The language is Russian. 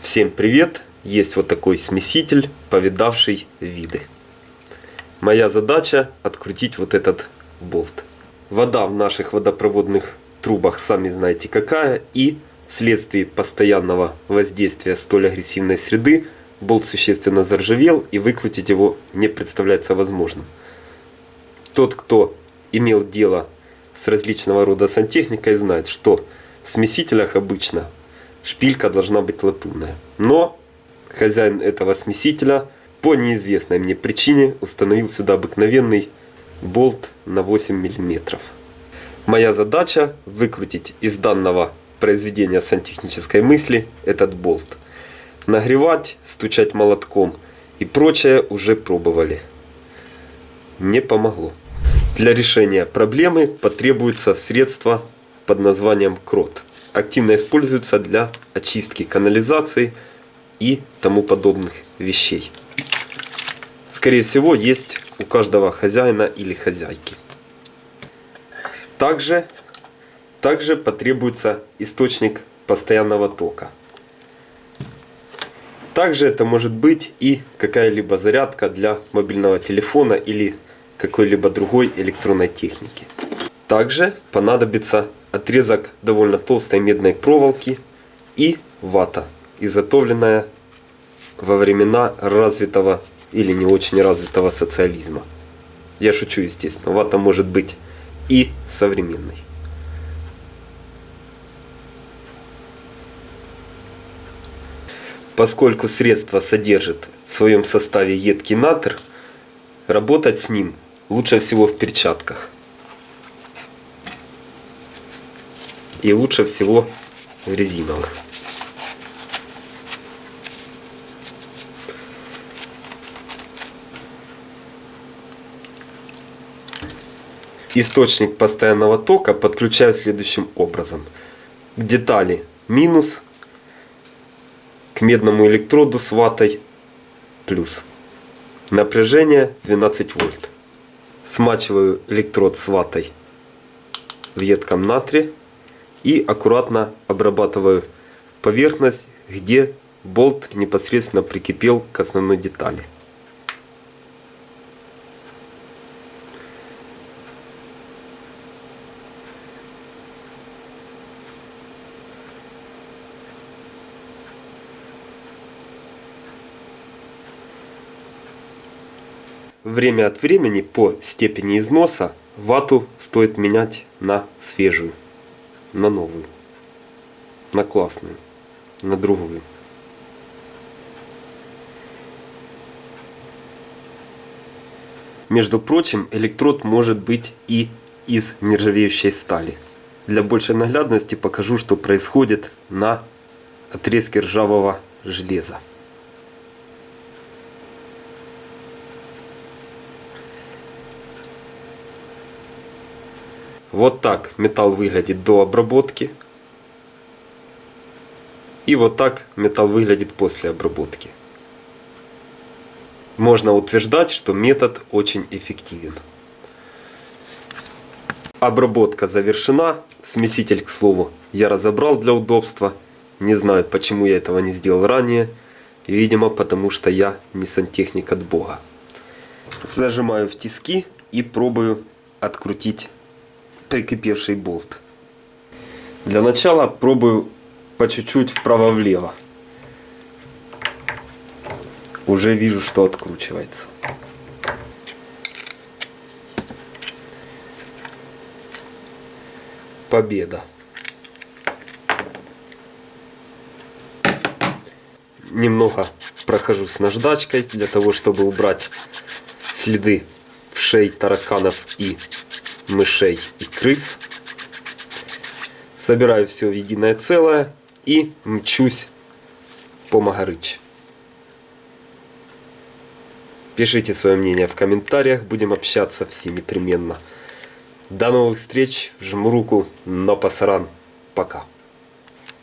Всем привет! Есть вот такой смеситель, повидавший виды. Моя задача открутить вот этот болт. Вода в наших водопроводных трубах, сами знаете какая, и вследствие постоянного воздействия столь агрессивной среды болт существенно заржавел и выкрутить его не представляется возможным. Тот, кто имел дело с различного рода сантехникой, знает, что в смесителях обычно шпилька должна быть латунная. Но хозяин этого смесителя по неизвестной мне причине установил сюда обыкновенный болт на 8 мм. Моя задача выкрутить из данного произведения сантехнической мысли этот болт. Нагревать, стучать молотком и прочее уже пробовали. Не помогло. Для решения проблемы потребуется средство под названием крот активно используются для очистки канализации и тому подобных вещей. Скорее всего, есть у каждого хозяина или хозяйки. Также, также потребуется источник постоянного тока. Также это может быть и какая-либо зарядка для мобильного телефона или какой-либо другой электронной техники. Также понадобится отрезок довольно толстой медной проволоки и вата, изготовленная во времена развитого или не очень развитого социализма. Я шучу, естественно, вата может быть и современной. Поскольку средство содержит в своем составе едкий натр, работать с ним лучше всего в перчатках. И лучше всего в резиновых. Источник постоянного тока подключаю следующим образом. К детали минус, к медному электроду с ватой плюс. Напряжение 12 вольт. Смачиваю электрод с ватой в едком натрии и аккуратно обрабатываю поверхность, где болт непосредственно прикипел к основной детали. Время от времени по степени износа вату стоит менять на свежую на новую, на классную, на другую. Между прочим, электрод может быть и из нержавеющей стали. Для большей наглядности покажу, что происходит на отрезке ржавого железа. Вот так металл выглядит до обработки. И вот так металл выглядит после обработки. Можно утверждать, что метод очень эффективен. Обработка завершена. Смеситель, к слову, я разобрал для удобства. Не знаю, почему я этого не сделал ранее. Видимо, потому что я не сантехник от бога. Зажимаю в тиски и пробую открутить прикипевший болт. Для начала пробую по чуть-чуть вправо-влево. Уже вижу, что откручивается. Победа. Немного прохожусь наждачкой для того, чтобы убрать следы вшей тараканов и мышей и крыс. Собираю все в единое целое и мчусь по Магарыч. Пишите свое мнение в комментариях, будем общаться все непременно. До новых встреч, жму руку, но пасаран, пока.